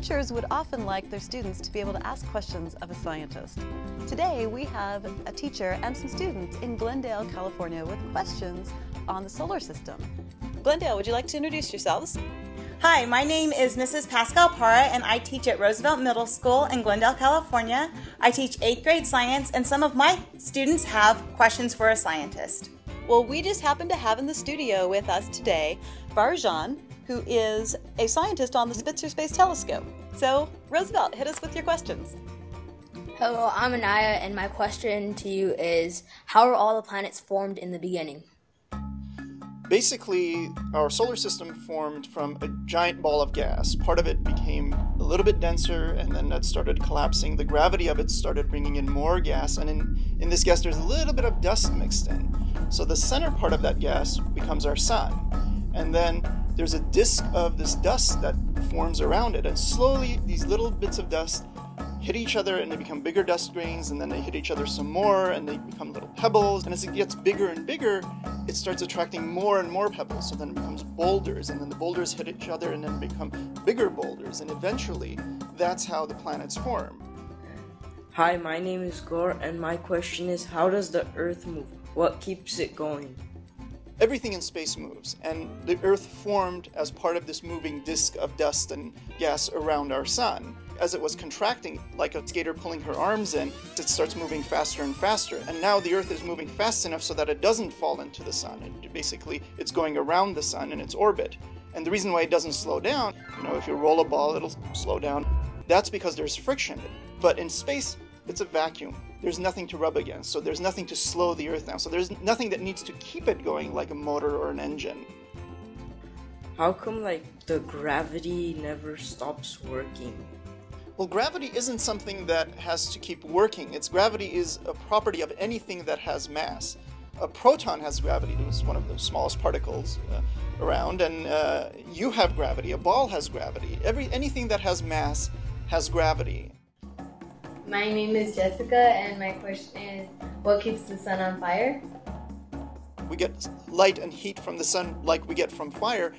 teachers would often like their students to be able to ask questions of a scientist. Today we have a teacher and some students in Glendale, California with questions on the solar system. Glendale, would you like to introduce yourselves? Hi, my name is Mrs. Pascal Para, and I teach at Roosevelt Middle School in Glendale, California. I teach eighth grade science, and some of my students have questions for a scientist. Well, we just happen to have in the studio with us today Varoujan, who is a scientist on the Spitzer Space Telescope. So, Roosevelt, hit us with your questions. Hello, I'm Anaya, and my question to you is How are all the planets formed in the beginning? Basically, our solar system formed from a giant ball of gas. Part of it became a little bit denser, and then that started collapsing. The gravity of it started bringing in more gas, and in, in this gas, there's a little bit of dust mixed in. So the center part of that gas becomes our sun. And then there's a disk of this dust that forms around it, and slowly these little bits of dust hit each other and they become bigger dust grains and then they hit each other some more and they become little pebbles. And as it gets bigger and bigger it starts attracting more and more pebbles. So then it becomes boulders and then the boulders hit each other and then become bigger boulders. And eventually that's how the planets form. Hi my name is gore and my question is how does the earth move? What keeps it going everything in space moves, and the Earth formed as part of this moving disk of dust and gas around our sun. As it was contracting, like a skater pulling her arms in, it starts moving faster and faster. And now the Earth is moving fast enough so that it doesn't fall into the sun. It, basically, it's going around the sun in its orbit. And the reason why it doesn't slow down, you know, if you roll a ball, it'll slow down. That's because there's friction. But in space, it's a vacuum. There's nothing to rub against, so there's nothing to slow the Earth down. So there's nothing that needs to keep it going like a motor or an engine. How come, like, the gravity never stops working? Well, gravity isn't something that has to keep working. Its gravity is a property of anything that has mass. A proton has gravity. It's one of the smallest particles uh, around, and uh, you have gravity. A ball has gravity. Every anything that has mass has gravity. My name is Jessica, and my question is what keeps the sun on fire? We get light and heat from the sun like we get from fire.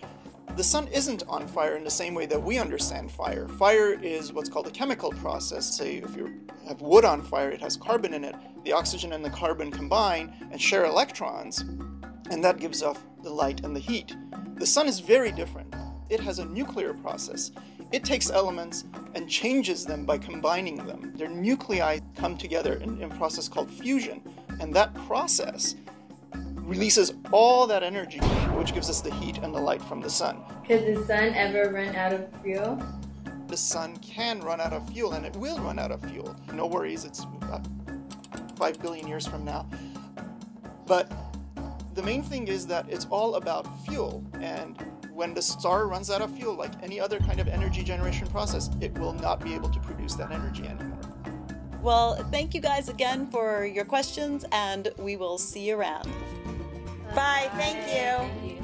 The sun isn't on fire in the same way that we understand fire. Fire is what's called a chemical process. Say, if you have wood on fire, it has carbon in it. The oxygen and the carbon combine and share electrons, and that gives off the light and the heat. The sun is very different. It has a nuclear process. It takes elements and changes them by combining them. Their nuclei come together in, in a process called fusion, and that process releases all that energy, which gives us the heat and the light from the sun. Could the sun ever run out of fuel? The sun can run out of fuel, and it will run out of fuel. No worries, it's about 5 billion years from now. But the main thing is that it's all about fuel, and when the star runs out of fuel, like any other kind of energy generation process, it will not be able to produce that energy anymore. Well, thank you guys again for your questions, and we will see you around. Bye, Bye. thank you. Thank you.